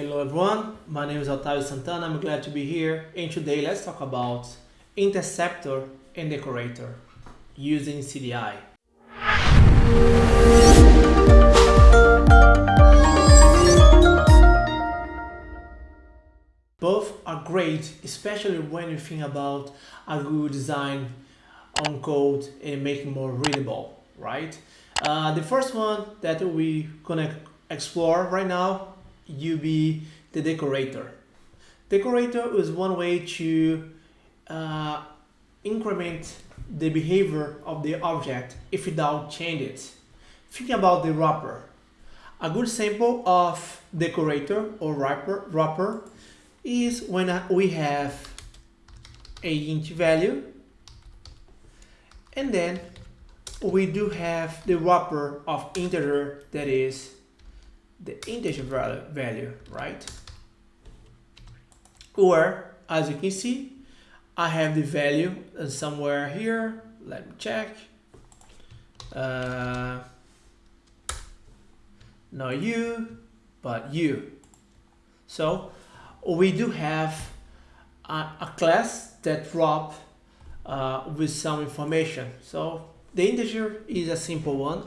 Hello everyone, my name is Otávio Santana, I'm glad to be here and today let's talk about interceptor and decorator using CDI. Both are great, especially when you think about a good design on code and making more readable, right? Uh, the first one that we gonna explore right now you be the decorator. Decorator is one way to uh, increment the behavior of the object if without change it. Think about the wrapper. A good sample of decorator or wrapper, wrapper is when we have a int value and then we do have the wrapper of integer that is the integer value, right? Or, as you can see, I have the value somewhere here. Let me check. Uh, not you, but you. So we do have a, a class that wrap uh, with some information. So the integer is a simple one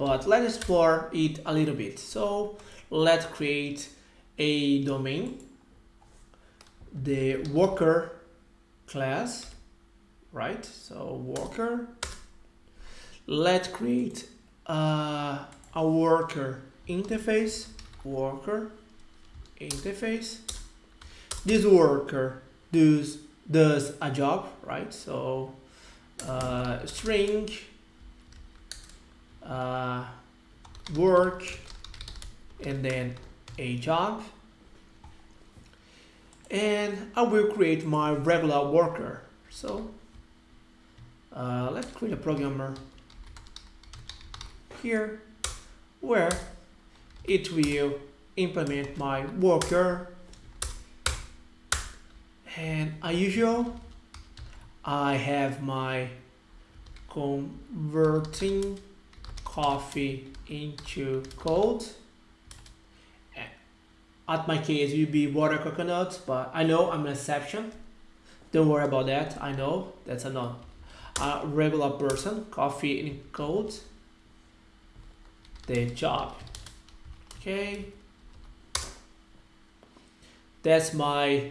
but let's explore it a little bit. So let's create a domain, the worker class, right? So worker, let's create uh, a worker interface, worker interface. This worker does, does a job, right? So uh, string uh, work and then a job. And I will create my regular worker. So uh, let's create a programmer here where it will implement my worker. And as usual I have my converting coffee into cold. Eh, at my case, it would be water coconut, but I know I'm an exception. Don't worry about that. I know that's a not a regular person. Coffee in cold. The job. Okay. That's my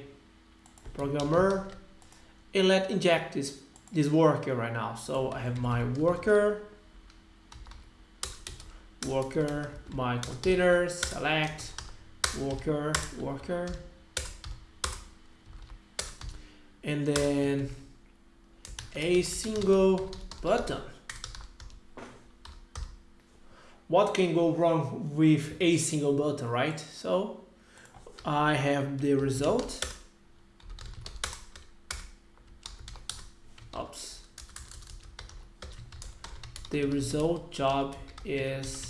programmer. And let's inject this this worker right now. So I have my worker worker, my containers, select, worker, worker. And then a single button. What can go wrong with a single button, right? So I have the result. Oops. The result job is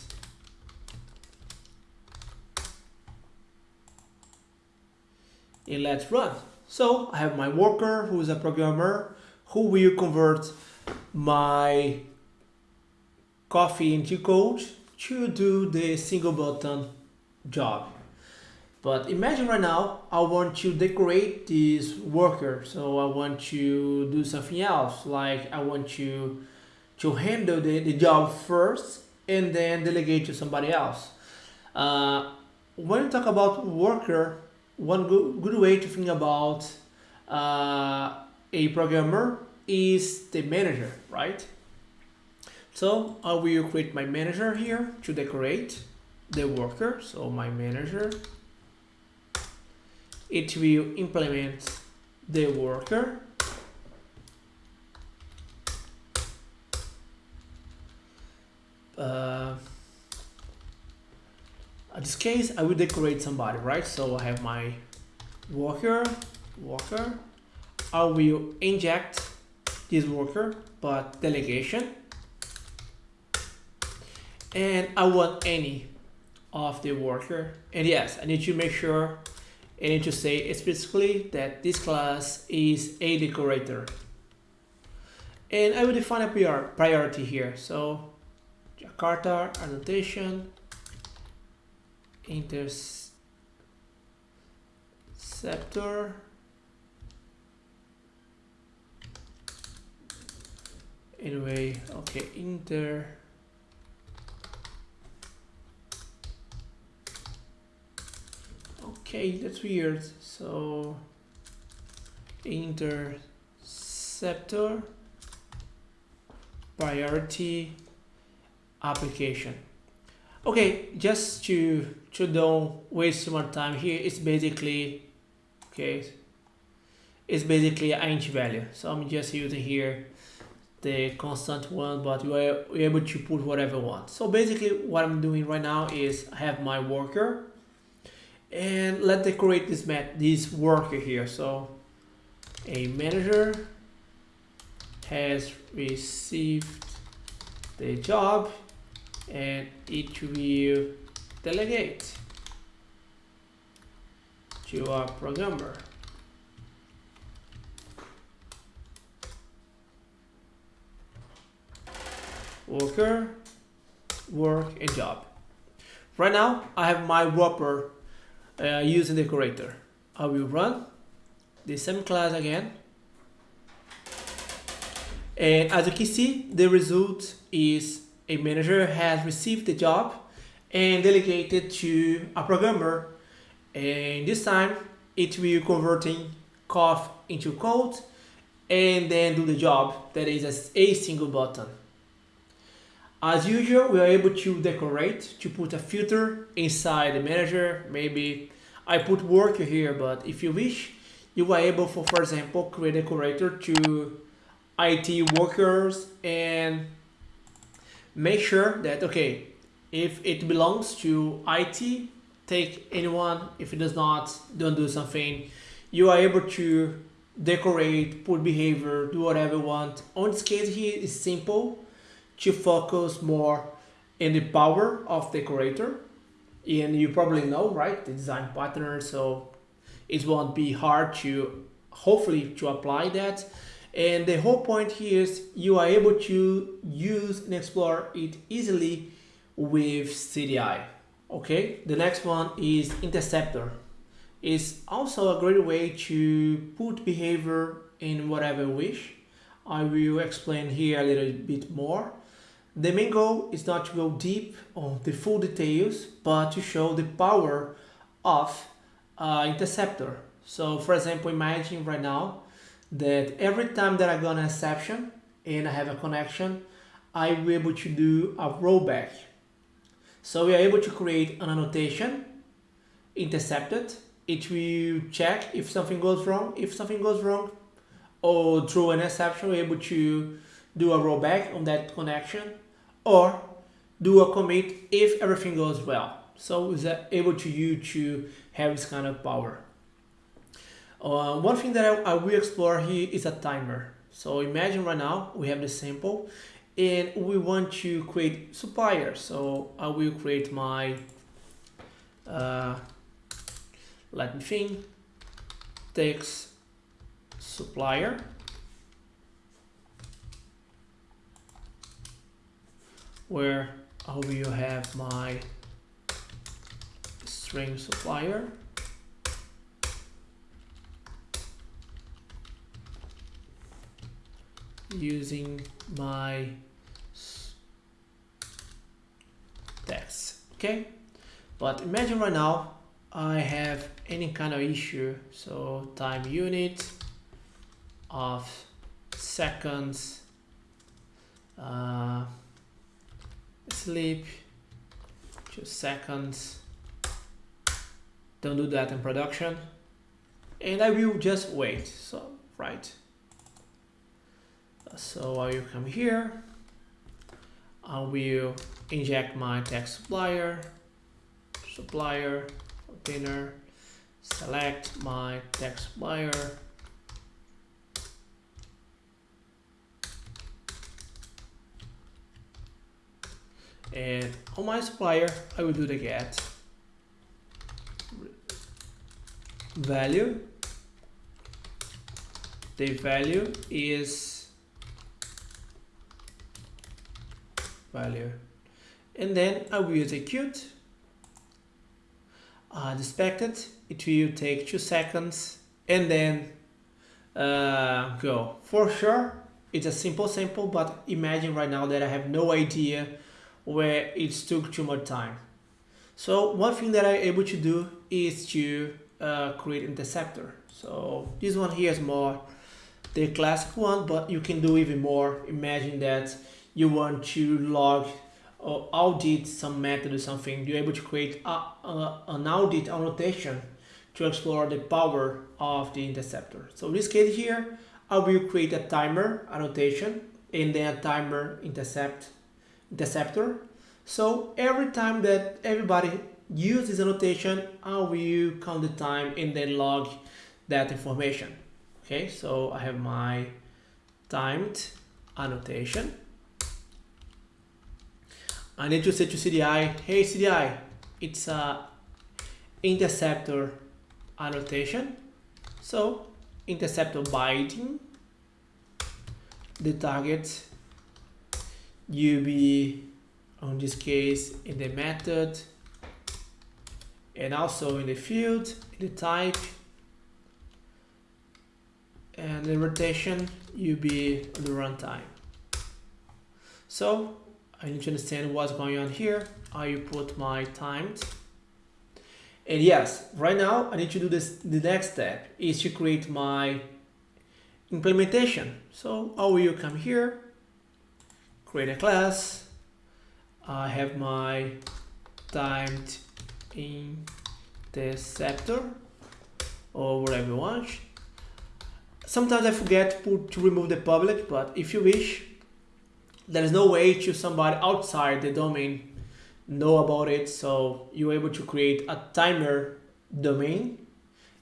in let's run. So I have my worker who is a programmer who will convert my coffee into code to do the single button job. But imagine right now, I want to decorate this worker. So I want to do something else. Like I want to, to handle the, the job first and then delegate to somebody else. Uh, when you talk about worker, one good, way to think about uh, a programmer is the manager, right? So I will create my manager here to decorate the worker. So my manager, it will implement the worker. In this case, I will decorate somebody, right? So I have my worker, worker. I will inject this worker, but delegation. And I want any of the worker. And yes, I need to make sure, I need to say explicitly that this class is a decorator. And I will define a priority here. So Jakarta annotation interceptor. Anyway okay inter okay that's weird. So interceptor priority application okay just to to don't waste too much time here it's basically okay it's basically an int value. So i'm just using here the constant one but you are able to put whatever you want. So basically what i'm doing right now is i have my worker and let's decorate this mat this worker here. So a manager has received the job and it will delegate to our programmer. Worker work and job. Right now I have my wrapper uh, using decorator. I will run the same class again. And as you can see the result is a manager has received the job and delegated to a programmer and this time it will converting cough into code and then do the job that is a single button as usual, we are able to decorate, to put a filter inside the manager. Maybe I put worker here, but if you wish, you are able for, for example, create a decorator to IT workers and make sure that, okay, if it belongs to IT, take anyone. If it does not, don't do something. You are able to decorate, put behavior, do whatever you want. On this case here, it's simple to focus more in the power of the creator. And you probably know, right, the design pattern, so it won't be hard to hopefully to apply that. And the whole point here is you are able to use and explore it easily with CDI. Okay, the next one is interceptor. It's also a great way to put behavior in whatever wish. I will explain here a little bit more. The main goal is not to go deep on the full details, but to show the power of uh, interceptor. So for example, imagine right now that every time that I got an exception and I have a connection, I will be able to do a rollback. So we are able to create an annotation, intercepted. It will check if something goes wrong. If something goes wrong, or through an exception, we're able to do a rollback on that connection or do a commit if everything goes well. So it's able to you to have this kind of power. Uh, one thing that I, I, will explore here is a timer. So imagine right now we have the sample and we want to create supplier. So I will create my, uh, let me think, text supplier where I will have my string supplier using my text okay? But imagine right now I have any kind of issue so time unit of seconds uh, sleep two seconds. Don't do that in production. And I will just wait so right so I will come here I will inject my text supplier supplier container select my text supplier. And on my supplier I will do the get value. The value is value and then I will execute uh, the expected it will take two seconds and then uh, go. For sure, it's a simple sample, but imagine right now that I have no idea where it took too much time. So one thing that I'm able to do is to uh, create interceptor. So this one here is more the classic one, but you can do even more. Imagine that you want to log or audit some method or something. You're able to create a, a, an audit annotation to explore the power of the interceptor. So in this case here, I will create a timer annotation and then a timer intercept interceptor. So every time that everybody uses annotation, I will count the time and then log that information. Okay, so I have my timed annotation. I need to say to CDI, hey CDI, it's a interceptor annotation. So interceptor binding. The target be on this case in the method. And also in the field, in the type. And the retention be on the runtime. So I need to understand what's going on here. I put my timed. And yes, right now I need to do this. The next step is to create my implementation. So I will come here, create a class. I have my timed interceptor or whatever you want Sometimes I forget to, to remove the public, but if you wish, there is no way to somebody outside the domain know about it. So you're able to create a timer domain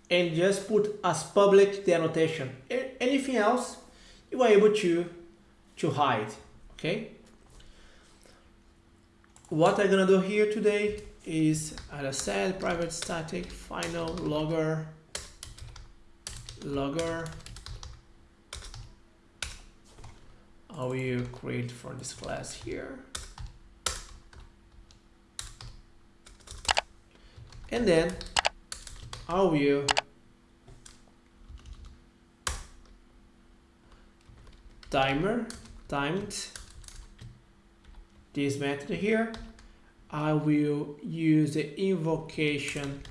and just put as public the annotation. Anything else, you are able to, to hide, okay? What I'm gonna do here today is, as I said, private static final logger logger I will create for this class here. And then I will timer timed this method here. I will use the invocation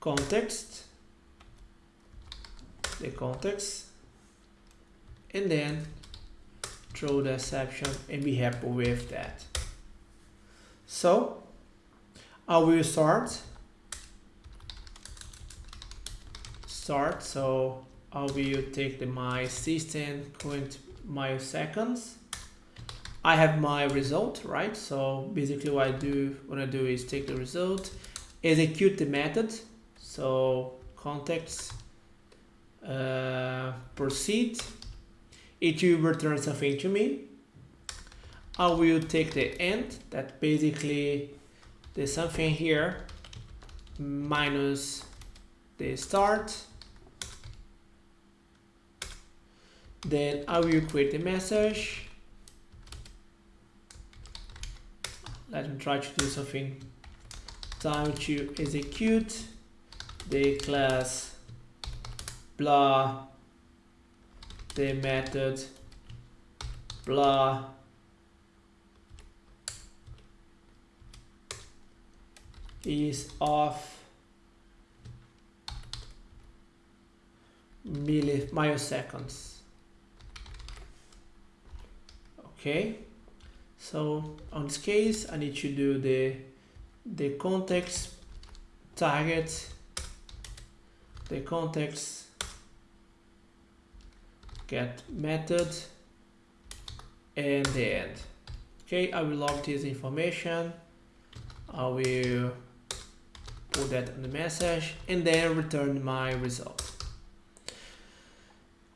context, the context, and then throw the exception and be happy with that. So I will start. Start so I will take the my system current milliseconds I have my result right? So basically what I do what I do is take the result execute the method. So context uh, proceed it will return something to me. I will take the end that basically there's something here minus the start. Then I will create a message. Let me try to do something. Time to execute the class blah the method blah. Is of milli milliseconds okay. So on this case I need to do the the context target the context get method and the end. Okay I will log this information. I will put that in the message and then return my result.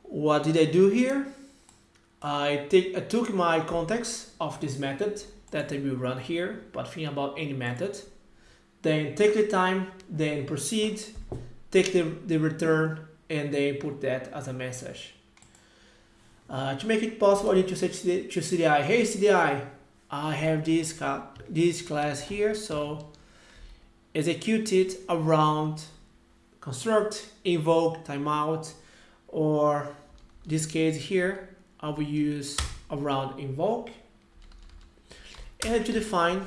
What did I do here? I, take, I took my context of this method that I will run here but think about any method. Then take the time then proceed take the, the return and then put that as a message uh, to make it possible, I to say to CDI, hey CDI, I have this, this class here, so execute it around construct, invoke, timeout, or this case here, I will use around invoke. And to define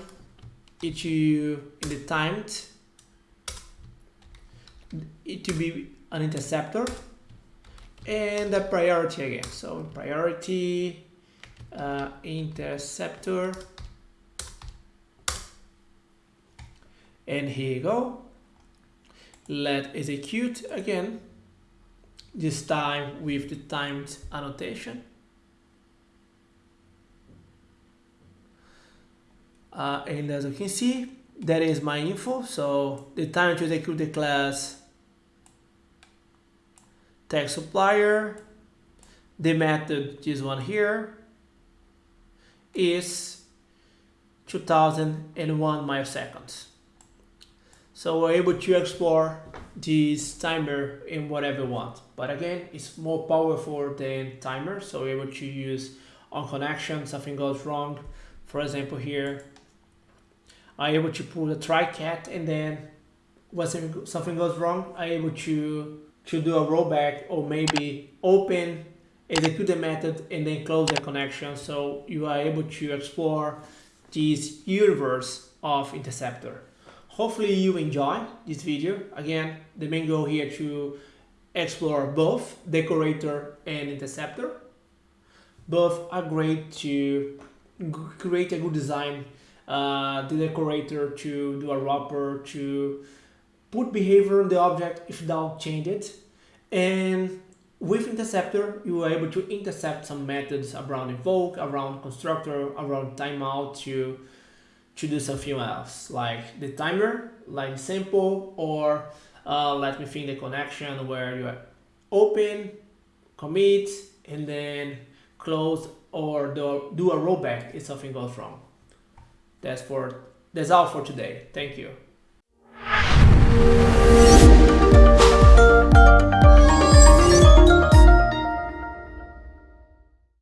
it to in the timed it to be an interceptor and a priority again. So priority uh, interceptor. And here you go. Let execute again. This time with the timed annotation. Uh, and as you can see that is my info. So the time to execute the class text supplier the method this one here is 2001 milliseconds so we're able to explore this timer in whatever we want. But again, it's more powerful than timer. So we're able to use on connection, something goes wrong. For example, here, I'm able to pull the try catch and then when something goes wrong, I'm able to, to do a rollback or maybe open, execute the method and then close the connection. So you are able to explore this universe of interceptor. Hopefully you enjoy this video. Again, the main goal here to explore both decorator and interceptor. Both are great to create a good design. Uh, the decorator to do a wrapper, to put behavior on the object if don't change it. And with interceptor, you are able to intercept some methods around invoke, around constructor, around timeout to to do something else, like the timer, like simple, or uh, let me think the connection where you open, commit, and then close or do, do a rollback if something goes wrong. That's for that's all for today. Thank you. Música